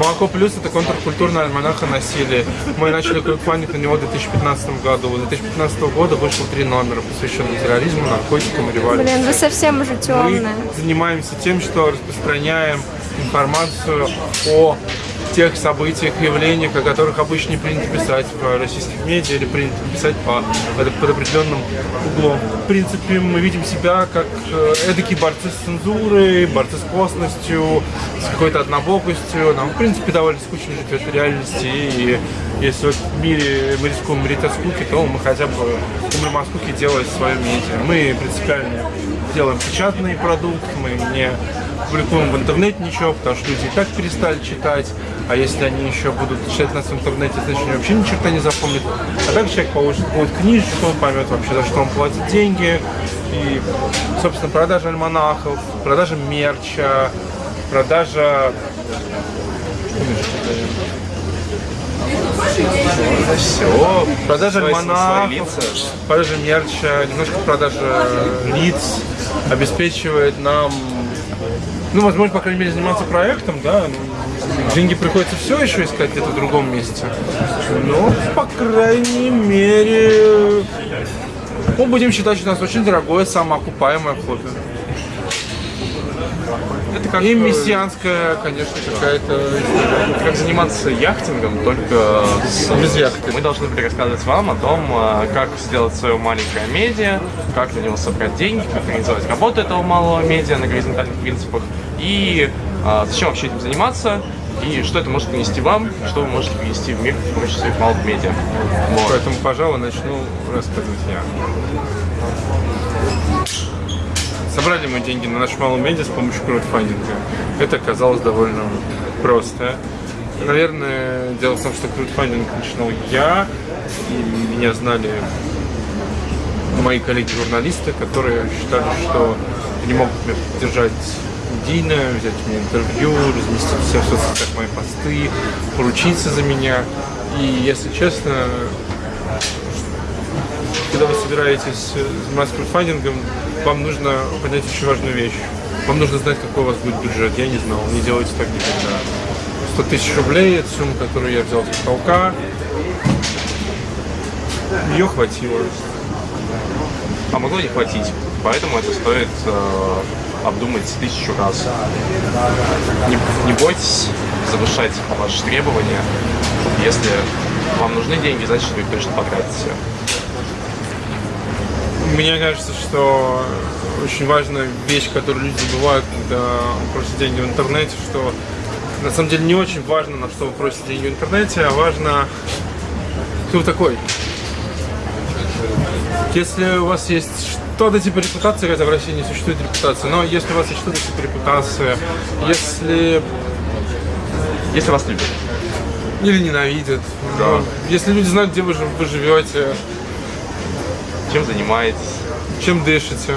Молоко плюс это контркультурная альманаха насилия. Мы начали краудфандинг на него в 2015 году. В 2015 года вышло три номера, посвященных терроризму, наркотикам и революции. Блин, вы совсем уже темные. Мы занимаемся тем, что распространяем информацию о тех событиях, явлениях, о которых обычно не принято писать в российских медиа или принято писать по, под определенным углом. В принципе, мы видим себя как э, эдакие борцы с цензурой, борцы с косностью, с какой-то однобокостью. Нам, в принципе, довольно скучно жить в этой реальности. И если в мире мы рискуем умереть от скуки, то мы хотя бы умрем от скуки, делая свое медиа. Мы принципиально делаем печатный продукт, мы не публикуем в интернете ничего, потому что люди и так перестали читать, а если они еще будут читать нас в интернете, значит они вообще ни черта не запомнят. А так человек получит будет книжечку, он поймет вообще, за что он платит деньги, и, собственно, продажа альманахов, продажа мерча, продажа... Все. Продажа альманахов, продажа мерча, немножко продажа лиц обеспечивает нам ну, возможно, по крайней мере, заниматься проектом, да, деньги приходится все еще искать где-то в другом месте. Но, по крайней мере, мы будем считать, что у нас очень дорогое, самоокупаемое хобби. Это как и мессианская, конечно, какая-то Как заниматься яхтингом, только с... без яхты. Мы должны были рассказывать вам о том, а, как сделать свое маленькое медиа, как на него собрать деньги, как организовать работу этого малого медиа на горизонтальных принципах, и а, зачем вообще этим заниматься, и что это может принести вам, что вы можете принести в мир с помощью своих малых медиа. Вот. Поэтому, пожалуй, начну рассказывать я. Собрали мы деньги на наш малый медиа с помощью краудфандинга. Это оказалось довольно просто. Наверное, дело в том, что краудфандинг начинал я, и меня знали мои коллеги-журналисты, которые считали, что не могут меня поддержать медийно, взять меня интервью, разместить все в соцсетях мои посты, поручиться за меня. И, если честно, когда вы собираетесь заниматься краудфандингом, вам нужно понять очень важную вещь. Вам нужно знать, какой у вас будет бюджет. Я не знал, не делайте так никогда. 100 тысяч рублей, это сумма, которую я взял с потолка. Ее хватило. А могло не хватить. Поэтому это стоит э, обдумать тысячу раз. Не, не бойтесь завышать ваши требования. Если вам нужны деньги, значит вы их точно потратите. Мне кажется, что очень важная вещь, которую люди забывают, когда просят деньги в интернете, что на самом деле не очень важно, на что вы просите деньги в интернете, а важно, кто вы такой. Если у вас есть что-то типа репутации, хотя в России не существует репутации, но если у вас есть что-то типа репутации, если... Если вас любят. Или ненавидят. Да. Ну, если люди знают, где вы, вы живете, чем занимаетесь? Чем дышите?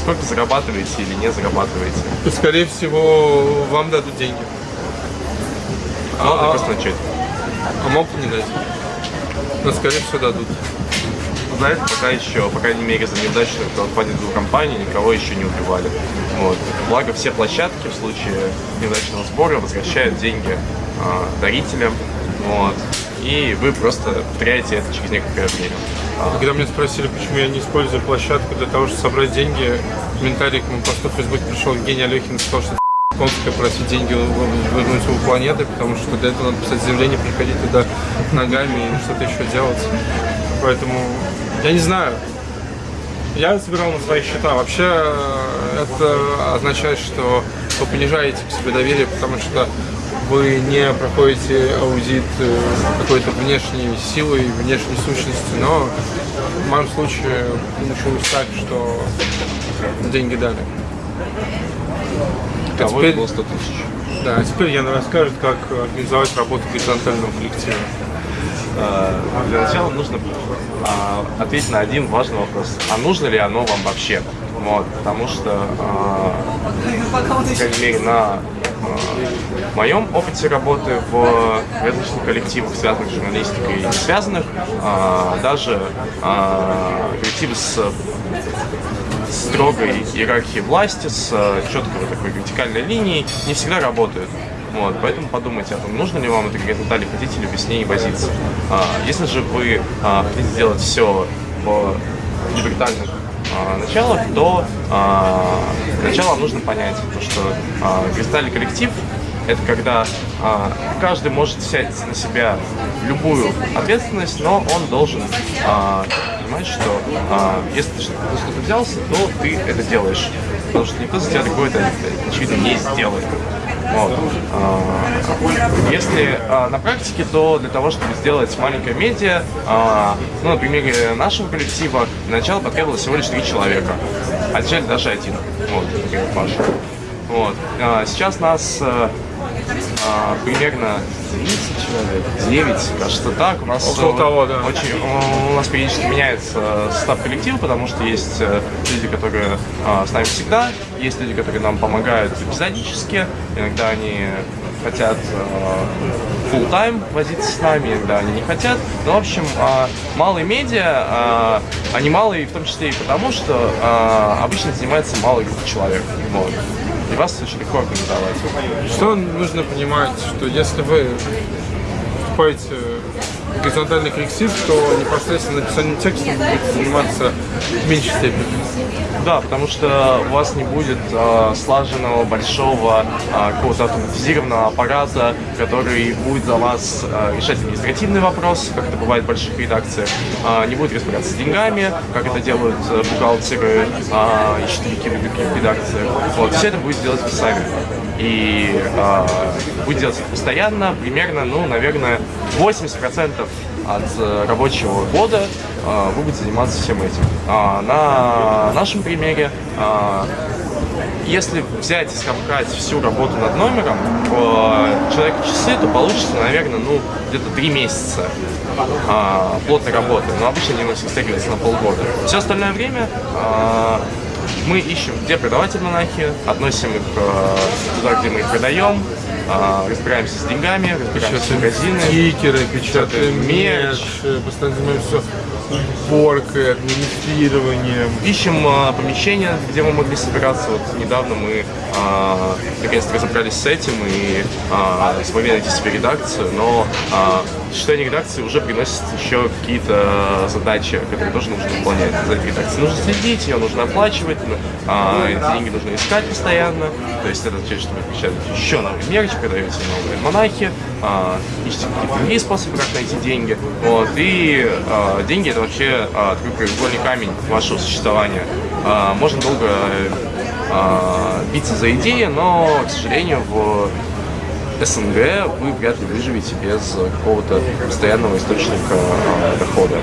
Сколько зарабатываете или не зарабатываете? То, скорее всего, вам дадут деньги. Надо а, просто начать. А могут не дать. Но, скорее всего, дадут. Знаете, пока еще, по крайней мере, за неудачную краудфандинговую компанию никого еще не убивали. Вот. Благо, все площадки в случае неудачного сбора возвращают деньги э, дарителям. Вот. И вы просто теряете это через некоторое время. Когда меня спросили, почему я не использую площадку для того, чтобы собрать деньги, в комментариях к моему посту в Facebook пришел Евгений Алехин и сказал, что конская просить деньги вернуть у планеты, потому что для этого надо писать заявление, приходить туда ногами и что-то еще делать. Поэтому я не знаю. Я собирал на свои счета. Вообще это означает, что вы понижаете к себе доверие, потому что вы не проходите аудит э, какой-то внешней силы, внешней сущности, но в моем случае получилось так, что деньги дали. А теперь, было 100 тысяч. Да, а теперь Яна расскажет, как организовать работу горизонтального коллектива. А, для начала нужно а, ответить на один важный вопрос. А нужно ли оно вам вообще? Вот, потому что, по крайней мере, на в моем опыте работы в различных коллективах, связанных с журналистикой и не связанных, а, даже а, коллективы с строгой иерархией власти, с четкой такой вертикальной линией, не всегда работают. Вот, поэтому подумайте о том, нужно ли вам эта гигантота или хотите ли с ней возиться. А, если же вы а, хотите сделать все в небритальных а, началах, то сначала нужно понять, то, что а, кристальный коллектив это когда а, каждый может взять на себя любую ответственность, но он должен понимать, что если ты что-то взялся, то ты это делаешь. Потому что никто за тебя это, очевидно, не сделает. Вот. А, если а, на практике, то для того, чтобы сделать маленькое медиа, а, ну, на примере нашего коллектива, для начала потребовалось всего лишь три человека. Сейчас даже один. Вот, например, Паша. Вот. Сейчас нас а, а, примерно 30 человек, 9, кажется так. У нас Около того, да. Очень, у нас периодически меняется состав коллектива, потому что есть э, люди, которые а, с нами всегда, есть люди, которые нам помогают эпизодически, иногда они хотят э, full time возиться с нами, иногда они не хотят. Ну, в общем, э, малые медиа, э, они малые в том числе и потому, что э, обычно занимается малая группа человек. Вот вас очень легко организовать. Что нужно понимать, что если вы вступаете в горизонтальный коллектив, то непосредственно написанием текста вы будете заниматься в меньшей степени. Да, потому что у вас не будет э, слаженного, большого, э, какого-то автоматизированного аппарата, который будет за вас э, решать административный вопрос, как это бывает в больших редакциях, э, не будет разбираться с деньгами, как это делают э, бухгалтеры э, и счетовики в других редакциях. Вот, все это будет делать вы сами. И э, будет делать это постоянно, примерно, ну, наверное, 80% от э, рабочего года э, вы будете заниматься всем этим. А на нашем примере, э, если взять и скомкать всю работу над номером в человека часы, то получится, наверное, ну, где-то три месяца плотной работы. Но обычно они растягиваются на полгода. Все остальное время мы ищем, где продавать монахи, относим их туда, где мы их продаем, а, разбираемся с деньгами, разбираемся с магазинами. Стикеры, печатаем мерч, постоянно занимаемся уборкой, администрированием. Ищем а, помещение, где мы могли собираться. Вот недавно мы а, наконец-то разобрались с этим и а, смогли найти себе редакцию, но а, сочетание редакции уже приносит еще какие-то задачи, которые тоже нужно выполнять. За этой редакцией нужно следить, ее нужно оплачивать, а, деньги нужно искать постоянно. То есть это означает, что вы печатаете еще новый мерч, продаете новые монахи, а, ищете какие-то другие способы, как найти деньги. Вот, и а, деньги это вообще а, такой краеугольный камень вашего существования. А, можно долго а, биться за идеи, но, к сожалению, в СНГ вы вряд ли выживете без какого-то постоянного источника э, дохода.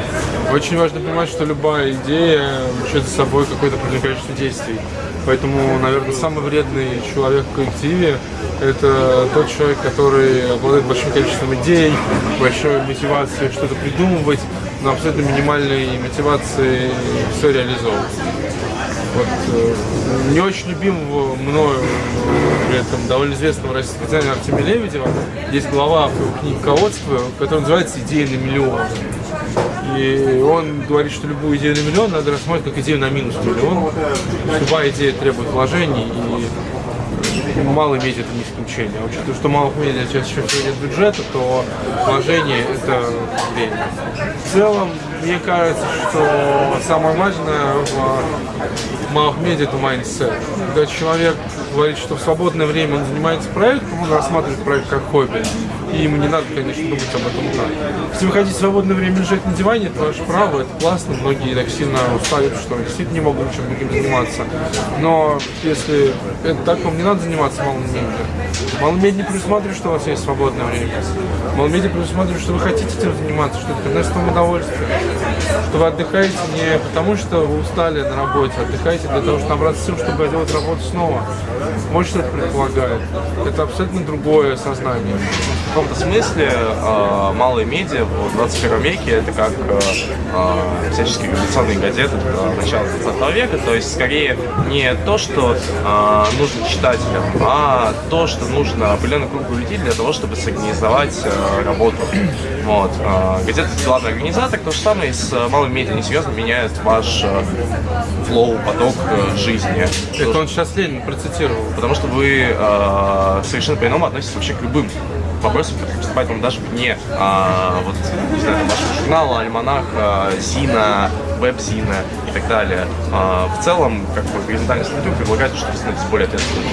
Очень важно понимать, что любая идея влечет за собой какое-то количество действий. Поэтому, наверное, самый вредный человек в коллективе – это тот человек, который обладает большим количеством идей, большой мотивацией что-то придумывать, но абсолютно минимальной мотивацией все реализовывать. Вот, э, не очень любимого мною, при этом довольно известного российского дизайнера Артемия Лебедева, есть глава в книге «Ководство», которая называется «Идея на миллион». И он говорит, что любую идею на миллион надо рассматривать как идею на минус миллион. Любая идея требует вложений, и малый медиа это не исключение. А учитывая, что малых медиа сейчас еще нет бюджета, то вложение это время. В целом, мне кажется, что самое важное в малых медиа это mindset. Когда человек говорит, что в свободное время он занимается проектом, он рассматривает проект как хобби. И ему не надо, конечно, думать об этом так. Если вы хотите свободное время лежать на диване, это ваше право, это классно. Многие так сильно устают, что действительно не могут ничем другим заниматься. Но если это так, вам не надо заниматься малым медиа. Малым медиа предусматривает, что у вас есть свободное время. Малым медиа предусматривает, что вы хотите этим заниматься, что это приносит вам удовольствие. Что вы отдыхаете не потому, что вы устали на работе, а отдыхаете для того, чтобы набраться сил, чтобы делать работу снова. Это предполагает. Это абсолютно другое сознание. В каком-то смысле э, малые медиа в 21 веке это как э, всяческие революционные газеты начала 20 века, то есть скорее не то, что э, нужно читателям, а то, что нужно определенный круг людей для того, чтобы сорганизовать э, работу. Вот. Э, газета – главный организатор, то же самое с малыми медиа несерьезно меняет ваш э, флоу, поток э, жизни. Это он сейчас Ленин процитировал. Потому что вы э, совершенно по-иному относитесь вообще к любым вопросам, которые поступают вам даже вне а, вот, не знаю, вашего журнала, альманах, а, Зина, веб-Зина и так далее. А, в целом, как бы горизонтальная статью предлагает, что вы становитесь более ответственными.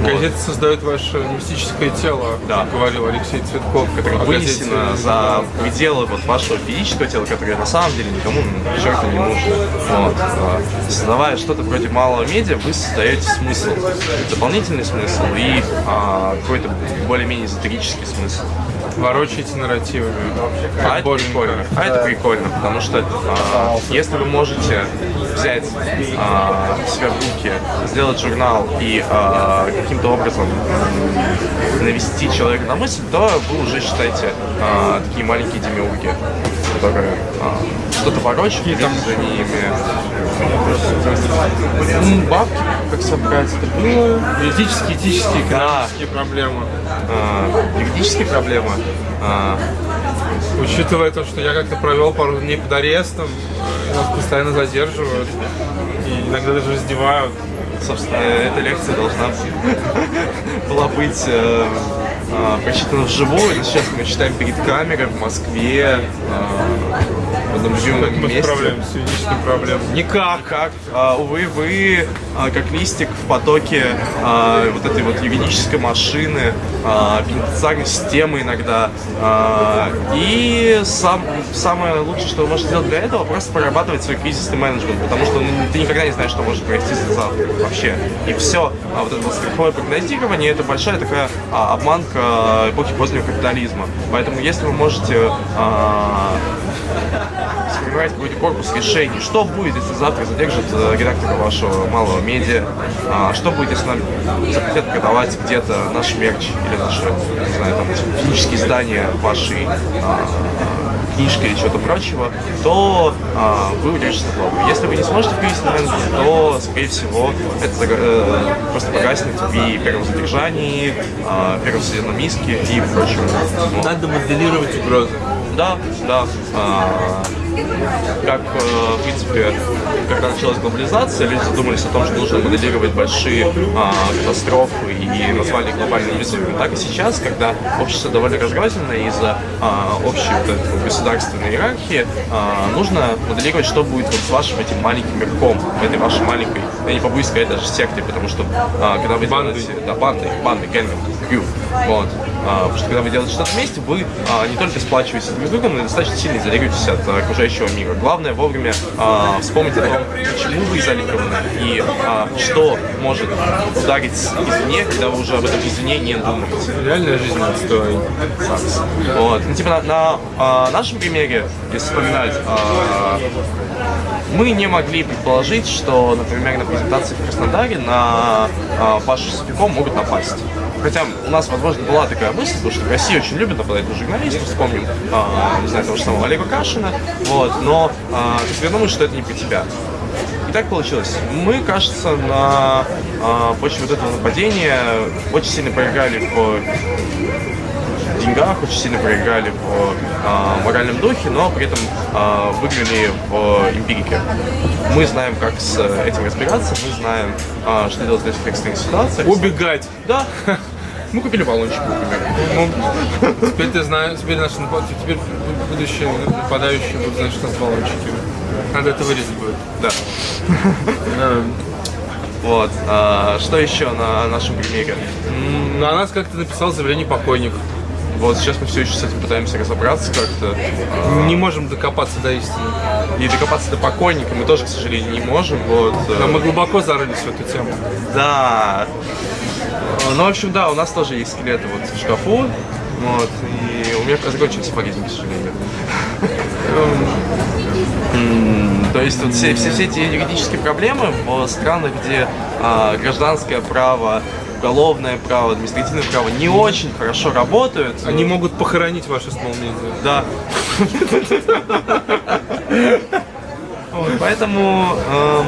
Вот. Газета создает ваше мистическое тело, Да. как говорил Алексей Цветков. которое о вынесено газете. за пределы вот вашего физического тела, которое на самом деле никому жертве не нужно. Вот. А, Создавая что-то вроде малого медиа, вы создаете смысл, дополнительный смысл и а, какой-то более-менее эзотерический смысл. Ворочаете нарративами. А это прикольно. А это прикольно, потому что а, если вы можете взять а, себя в руки, сделать журнал и а, каким-то образом навести человека на мысль, то вы уже считаете а, такие маленькие демиурги, которые а, что-то ворочат, и там за ними М, бабки, как собрать это было. Юридические, этические, Да. экономические проблемы. А, юридические проблемы. А, Учитывая то, что я как-то провел пару дней под арестом, э, нас постоянно задерживают и иногда даже раздевают. Собственно, эта лекция должна была быть э, э, вживую, но сейчас мы читаем перед камерой в Москве, э, в одном Мы месте. справляемся с юридическими проблемами. Никак. Как? А, увы, вы а, как листик в потоке а, вот этой вот юридической машины, а, пенитенциарной системы иногда. А, и сам, самое лучшее, что вы можете сделать для этого, просто прорабатывать свой кризисный менеджмент, потому что ну, ты никогда не знаешь, что может произойти завтра вообще. И все. А вот это вот страховое прогнозирование, это большая такая а, обманка эпохи позднего капитализма. Поэтому если вы можете а, сформировать какой-то корпус решений. Что будет, если завтра задержат э, редактора вашего малого медиа? А, что будет, если нам запретят продавать где-то наш мерч или наши, не знаю, там, физические издания вашей а, книжки или чего-то прочего, то а, вы удержитесь на плаву. Если вы не сможете на рынок, то, скорее всего, это э, просто погаснет при первом задержании, а, первом судебном иске и прочем. Надо моделировать угрозы. Да, да. А, как, э, в принципе, когда началась глобализация, люди задумались о том, что нужно моделировать большие а, катастрофы и назвали их глобальным вызовом. Так и сейчас, когда общество довольно разрозненное из-за а, общей вот этой государственной иерархии, а, нужно моделировать, что будет вот с вашим этим маленьким мирком, в этой вашей маленькой, я не побоюсь сказать, даже секте, потому что а, когда вы Бандой. делаете да, бандой, бандой, гэнгом. Вот. А, потому что когда вы делаете что-то вместе, вы а, не только сплачиваетесь друг с другом, но и достаточно сильно изолируетесь от а, окружающего мира. Главное вовремя вспомнить о том, почему вы изолированы и что может ударить извне, когда вы уже об этом извне не думаете. Реальная жизнь отстой. Вот. Ну, типа на, на, нашем примере, если вспоминать, мы не могли предположить, что, например, на презентации в Краснодаре на Пашу Софиком могут напасть. Хотя у нас, возможно, была такая мысль, потому что в России очень любят нападать на журналистов, вспомним, а, не знаю, того же самого Олега Кашина, вот, но а, ты всегда думаешь, что это не про тебя. И так получилось. Мы, кажется, на а, почве вот этого нападения очень сильно проиграли в деньгах, очень сильно проиграли в а, моральном духе, но при этом а, выиграли в эмпирике. Мы знаем, как с этим разбираться, мы знаем, а, что делать в этих экстренных ситуациях. Убегать. Да. Мы купили баллончик, например. Ну, теперь ты знаешь, теперь наши теперь будущие нападающие будут знать, что у нас баллончики. Надо это вырезать будет. Да. Вот. А, что еще на нашем примере? М, Ну, нас как-то написал заявление покойник. Вот сейчас мы все еще с этим пытаемся разобраться как-то. А, Не можем докопаться до истины. И докопаться до покойника мы тоже, к сожалению, не можем. Вот. э, Но мы глубоко зарылись в эту тему. Да. Ну, в общем, да, у нас тоже есть скелеты вот в шкафу. Вот, и у меня закончились сапоги, к сожалению. То есть вот все, все, все эти юридические проблемы в странах, где а, гражданское право, уголовное право, административное право не очень хорошо работают. Они могут похоронить small media. Да. Поэтому эм,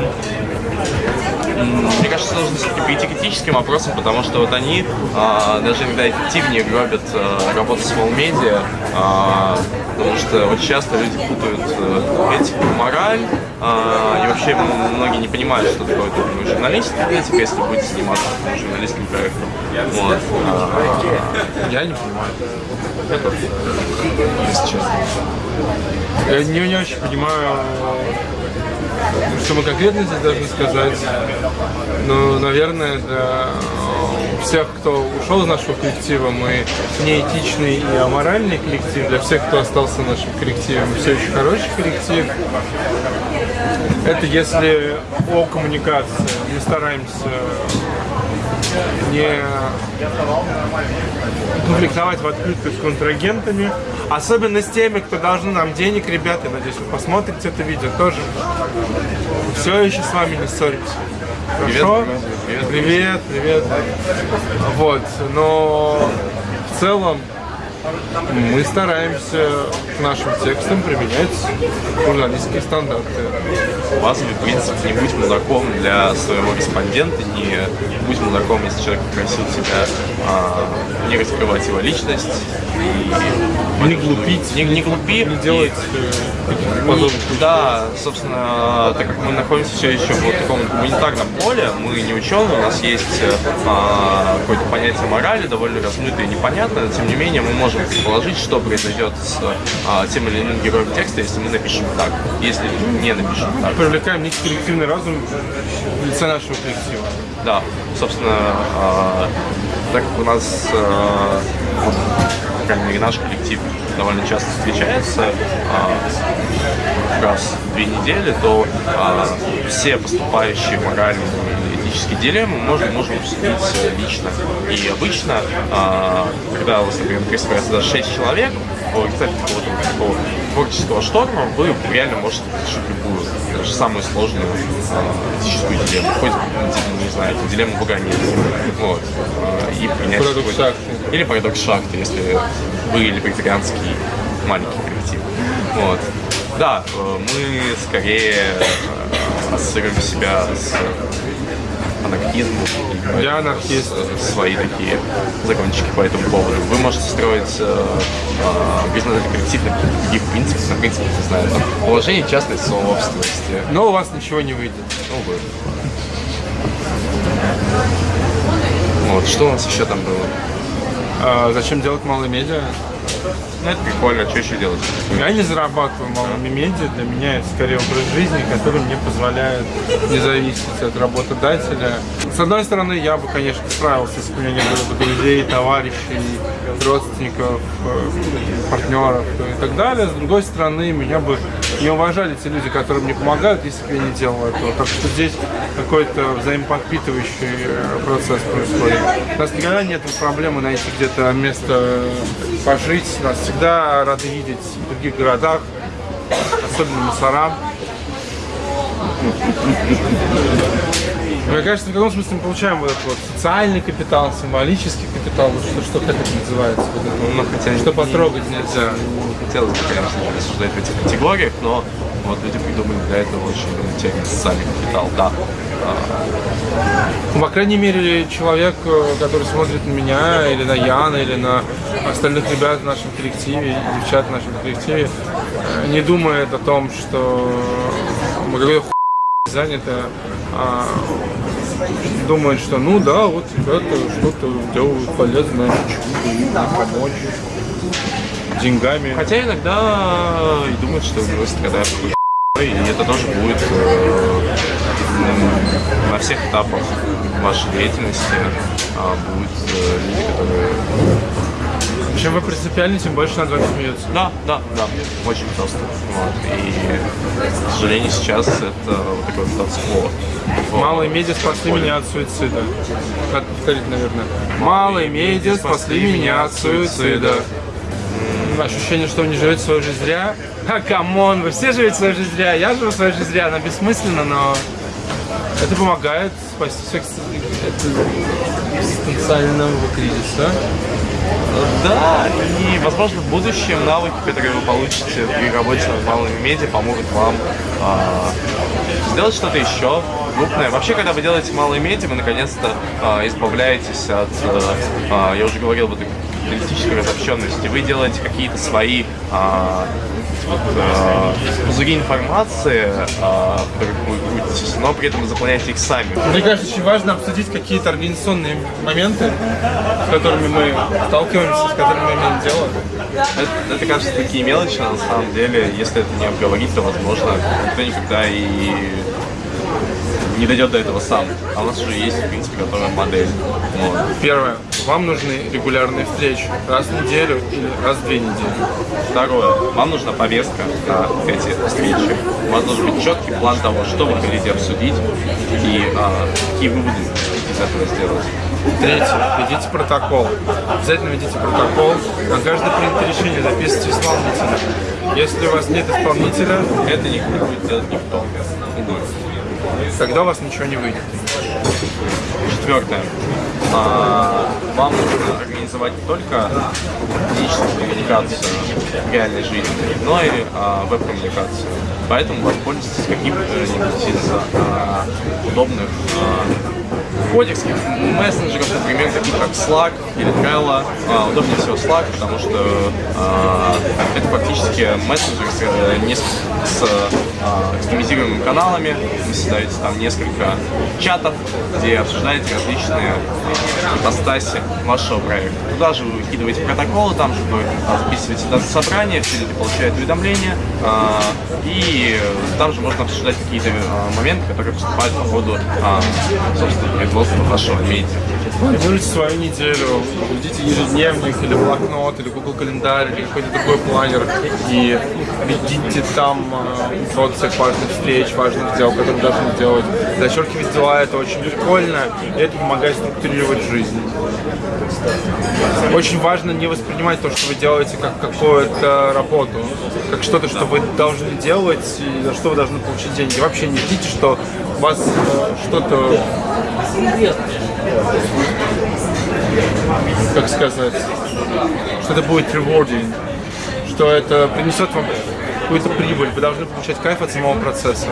мне кажется, нужно все-таки прийти к этическим вопросам, потому что вот они а, даже иногда эффективнее гробят а, работу с медиа, а, потому что очень часто люди путают а, этику, мораль, а, и вообще многие не понимают, что такое ну, журналистика, этика, если будете заниматься журналистским проектом. Вот. А, Я не понимаю. тоже, если честно. Я не, не очень понимаю, что мы конкретно здесь должны сказать. Но, наверное, для всех, кто ушел из нашего коллектива, мы неэтичный и аморальный коллектив. Для всех, кто остался в нашем коллективе, мы все еще хороший коллектив. Это если о коммуникации. Мы стараемся не конфликтовать в открытую с контрагентами, особенно с теми, кто должны нам денег, ребята, надеюсь, вы посмотрите это видео тоже. Все еще с вами не ссоримся. Хорошо? Привет, Привет, привет. Вот, но в целом мы стараемся к нашим текстам применять журналистские стандарты. базовый принцип не будь мудаком для своего респондента, не будь мудаком, если человек попросил тебя а, не раскрывать его личность. И Не глупить, не, не глупи. не делать и- э, подобных да, собственно, так как мы находимся все еще в вот таком гуманитарном поле, мы не ученые, у нас есть э, а, какое-то понятие морали, довольно размытое и непонятное, но тем не менее мы можем предположить, что произойдет с а, тем или иным героем текста, если мы напишем так, если не напишем так. привлекаем некий коллективный разум в лице нашего коллектива. Да, собственно, а, так как у нас, мере, наш коллектив довольно часто встречается, а, раз в две недели, то а, все поступающие моральные и этические дилеммы можно, можем обсудить лично. И обычно, а, когда у вас, например, собирается даже 6 человек, в результате какого-то такого творческого шторма вы реально можете решить любую, даже самую сложную а, этическую дилемму. Хоть, не знаю, дилемму выгонения. Вот. А, И принять Парадокс шахты. Или парадокс шахты, если вы или вегетарианский маленький коллектив. Вот. Да, э, мы скорее э, ассоциируем себя с анархизмом. и Я анархист. с- Свои такие закончики по этому поводу. Вы можете строить э, э, горизонтальный коллектив на каких-то других принципах, на принципах, не знаю, там, положение частной собственности. Но у вас ничего не выйдет. Ну, вы. Вот, что у нас еще там было? А зачем делать малые медиа? Ну, это прикольно, что еще делать? Я не зарабатываю малыми медиа, для меня это скорее образ жизни, который мне позволяет не зависеть от работодателя. С одной стороны, я бы, конечно, справился, если бы у меня не было бы друзей, товарищей, родственников, э, партнеров и так далее. С другой стороны, меня бы не уважали те люди, которые мне помогают, если бы я не делал этого. Так что здесь какой-то взаимоподпитывающий э, процесс происходит. У нас никогда нет проблемы найти где-то место э, пожить. Нас всегда рады видеть в других городах, особенно мусора. Мне кажется, в каком смысле мы получаем вот этот вот социальный капитал, символический капитал, вот что, что как это называется? Вот это Ну, хотя что не- потрогать нельзя. Не хотелось бы, конечно, рассуждать в этих категориях, но вот люди придумали для этого очень термин социальный капитал, да. Ну, по крайней мере, человек, э, который смотрит на меня, или на Яна, или на остальных ребят в нашем коллективе, девчат в нашем коллективе, э, не думает о том, что мы какой-то хуй заняты, а думает, что ну да, вот ребята что-то делают полезное, помочь деньгами. Хотя иногда и думают, что страдаете какой-то и это тоже будет э, на всех этапах вашей деятельности а, будут э, люди, которые... Чем вы принципиальны, тем больше над вами смеются. Да, да, да, очень просто. Вот. И, к сожалению, сейчас это вот такой вот статус-кво. Вот. Малые медиа спасли меня от суицида. Надо повторить, наверное. Малые медиа спасли меня от суицида. Ощущение, что вы не живете свою жизнь зря. А, come on, вы все живете свою жизнь зря. Я живу свою жизнь зря, она бессмысленна, но Это помогает спасти всех от кризиса. Да, и, возможно, в будущем навыки, которые вы получите при работе над малыми медиа, помогут вам э, сделать что-то еще крупное. Вообще, когда вы делаете малые медиа, вы наконец-то э, избавляетесь от, э, я уже говорил, вот капиталистической разобщенности. Вы делаете какие-то свои э, э, пузыри информации, крутитесь, но при этом заполняете их сами. Мне кажется, очень важно обсудить какие-то организационные моменты, с которыми мы сталкиваемся, с которыми мы имеем дело. Это, это кажется такие мелочи, на самом деле, если это не обговорить, то, возможно, никто никогда и не дойдет до этого сам. А у нас уже есть, в принципе, готовая модель. Вот. Первое. Вам нужны регулярные встречи. Раз в неделю или раз в две недели. Второе. Вам нужна повестка на эти встречи. У вас должен быть четкий план того, что вы хотите обсудить и а, какие выводы из этого сделать. Третье. Ведите протокол. Обязательно ведите протокол. На каждое принятое решение записывайте исполнителя. Если у вас нет исполнителя, это не будет делать никто. Тогда у вас ничего не выйдет. Четвертое. А, вам нужно организовать не только физическую коммуникацию в реальной жизни, но и а, веб-коммуникацию. Поэтому воспользуйтесь каким-нибудь из а, удобных а, кодекских мессенджеров, например, таких как Slack или Trello. А, удобнее всего Slack, потому что а, это фактически мессенджер с, э, с экстремизируемыми каналами. Вы создаете там несколько чатов, где обсуждаете различные ипостаси вашего проекта. Туда же вы выкидываете протоколы, там же вы записываете даты собрания, все люди получают уведомления, а, и там же можно обсуждать какие-то а, моменты, которые поступают по ходу, а, собственно, производства вашего медиа. Планируйте свою неделю, ведите ежедневник или блокнот, или Google календарь, или какой-то другой планер, и ведите там вот всех важных встреч, важных дел, которые должны делать. Зачеркивать дела это очень прикольно, и это помогает структурировать жизнь. Очень важно не воспринимать то, что вы делаете, как какую-то работу, как что-то, что вы должны делать и за что вы должны получить деньги. Вообще не ждите, что у вас э, что-то как сказать, что это будет rewarding, что это принесет вам какую-то прибыль, вы должны получать кайф от самого процесса.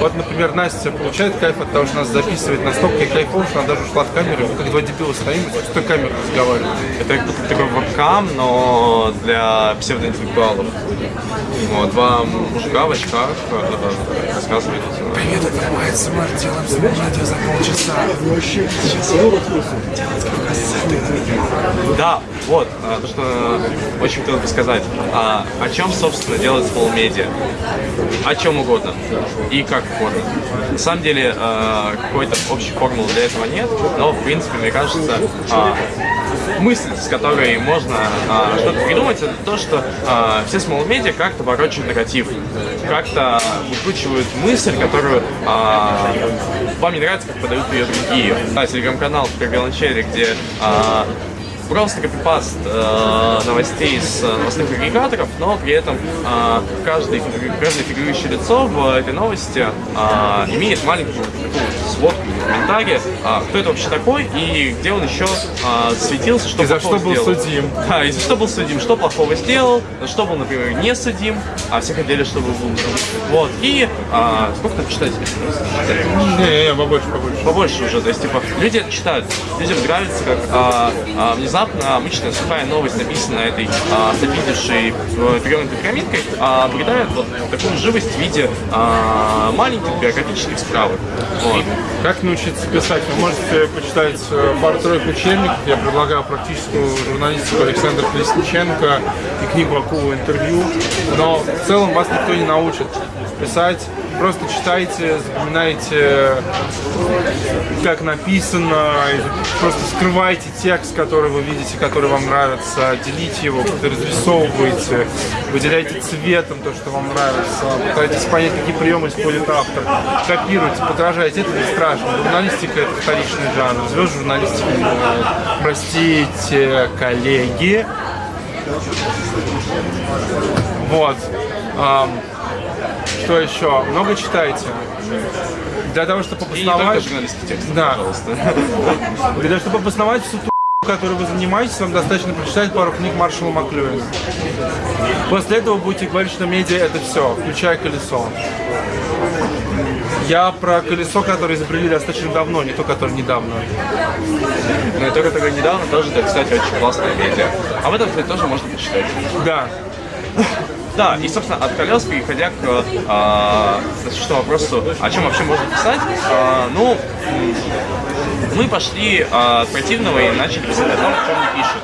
Вот, например, Настя получает кайф от того, что нас записывает настолько кайфово, что она даже ушла в камеру, мы как два дебила стоим, и с той камерой разговариваем. Это такой вебкам, но для псевдоинтеллектуалов. Вот, два мужика в очках э, рассказывают. Привет, это мой СМР, делаем за полчаса. Да, вот, э, то, что очень хотел бы сказать. А, о чем, собственно, делает Media? О чем угодно и как угодно. На самом деле, э, какой-то общей формулы для этого нет, но, в принципе, мне кажется, э, мысль, с которой можно э, что-то придумать, это то, что э, все small media как-то ворочают нарратив, как-то выкручивают мысль, которую э, вам не нравится, как подают ее другие. Да, телеграм-канал в Беланчере, где э, просто копипаст э, новостей с новостных агрегаторов, но при этом э, каждый, каждое фигурирующее лицо в этой новости э, имеет маленькую сводку комментария, э, кто это вообще такой и где он еще э, светился, что и за что был сделал. судим. Да, и за что был судим, что плохого сделал, за что был, например, не судим, а все хотели, чтобы был Вот, и а, сколько там читателей? Не, не, побольше, побольше. Побольше уже, то есть, типа, люди читают, людям нравится, как а, а, внезапно обычная сухая новость, написанная этой а, запидевшей перевернутой пирамидкой, а, обретает вот такую живость в виде а, маленьких биографических справок. Вот. Как научиться писать? Вы можете почитать э, пару-тройку учебников. Я предлагаю практическую журналистику Александра Колесниченко и книгу Акулу интервью. Но в целом вас никто не научит писать. Просто читайте, запоминайте, как написано, просто скрывайте текст, который вы видите, который вам нравится, делите его, как-то разрисовывайте, выделяйте цветом то, что вам нравится, пытайтесь понять, какие приемы использует автор, копируйте, подражайте, это не страшно. Журналистика это вторичный жанр, звезд журналистики не бывает. Простите, коллеги. Вот. Что еще? Много читайте. Для того, чтобы обосновать... текст, Да. пожалуйста. Для того, чтобы обосновать всю ту которой вы занимаетесь, вам достаточно прочитать пару книг Маршала Маклюина. После этого будете говорить, что медиа это все, включая колесо. Я про колесо, которое изобрели достаточно давно, не то, которое недавно. Но и только тогда недавно тоже, да, кстати, очень классная медиа. Об этом, кстати, тоже можно почитать. Да. Да, и, собственно, от колес, переходя к а, насущному вопросу, о чем вообще можно писать, а, ну, мы пошли а, от противного и начали писать о том, о чем не пишут.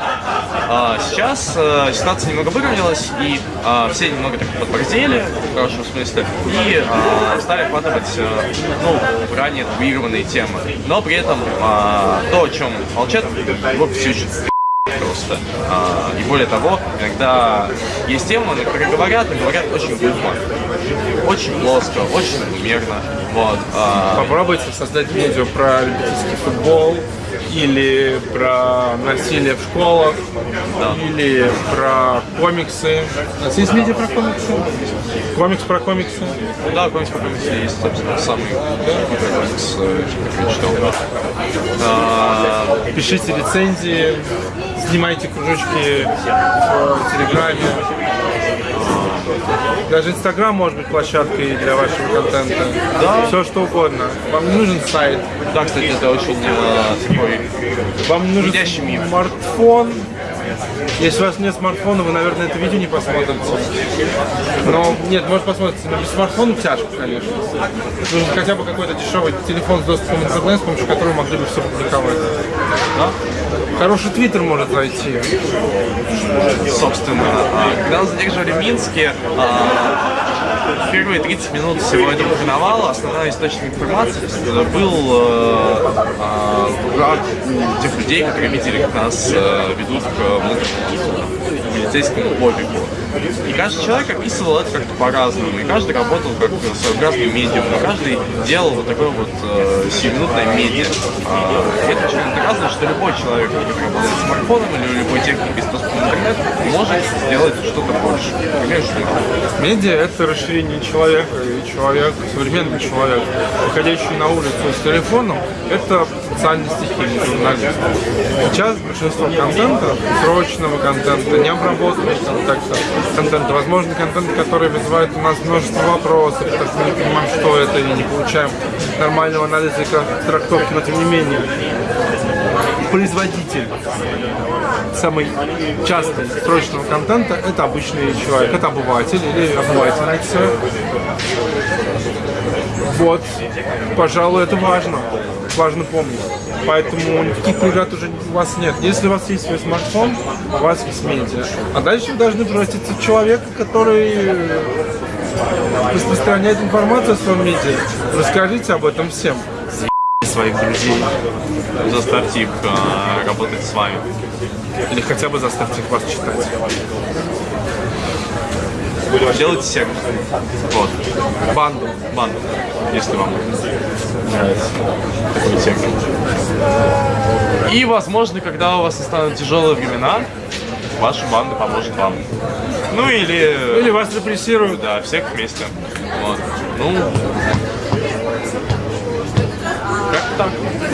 А, сейчас а, ситуация немного выровнялась, и а, все немного так подборзели, в хорошем смысле, и а, стали охватывать а, ну, ранее табуированные темы. Но при этом а, то, о чем молчат, вот все еще просто. А, и более того, иногда есть темы, на которые говорят, и говорят очень глупо. Очень плоско, очень умерно. Вот. а, Попробуйте создать видео про любительский футбол, или про насилие в школах, или про комиксы. У нас есть видео про комиксы? Комикс про комиксы? ну да, комикс по комиксу есть, собственно, самый первый комикс, э, который читал. А, Пишите рецензии, снимайте кружочки в Телеграме. Даже Инстаграм может быть площадкой для вашего контента. Да. Все что угодно. Вам не нужен сайт, да, кстати, это очень э, такой вам нужен смартфон. Если у вас нет смартфона, вы, наверное, это видео не посмотрите. Но нет, может посмотрите, но без смартфона тяжко, конечно. Нужен хотя бы какой-то дешевый телефон с доступом в интернет, с помощью которого могли бы все публиковать. да? Хороший твиттер может зайти. собственно. А, Когда нас задерживали в Минске, а, первые 30 минут всего этого карнавала основной источник информации был э, а, у тех людей, которые видели, как нас э, ведут к полицейскому бобику. И каждый человек описывал это как-то по-разному, и каждый работал как своеобразный медиум, и каждый делал вот такое вот э, сиюминутное медиа. И это очень доказано, что любой человек, который работает смартфоном или любой техникой с доступом интернет, может сделать что-то больше. Например, журнал. Медиа – это расширение человека, и человек, современный человек, выходящий на улицу с телефоном, это социальный стихийный журналист. Сейчас большинство контента, срочного контента, необработанного контента, контента, возможно, контент, который вызывает у нас множество вопросов, что мы не понимаем, что это, и не получаем нормального анализа и трактовки, но тем не менее, производитель самый частый срочного контента это обычный человек, это обыватель или обывательница. Вот, пожалуй, это важно, важно помнить. Поэтому никаких преград уже у вас нет. Если у вас есть свой смартфон, у вас есть медиа. А дальше вы должны превратиться в человека, который распространяет информацию о своем медиа. Расскажите об этом всем. своих друзей, заставьте их э, работать с вами. Или хотя бы заставьте их вас читать. Делайте сервис. Вот. Банду. Банду, если вам нравится такой термин. И, возможно, когда у вас настанут тяжелые времена, ваша банда поможет вам. Ну или... Или вас репрессируют. Да, всех вместе. Вот. Ну... Как так.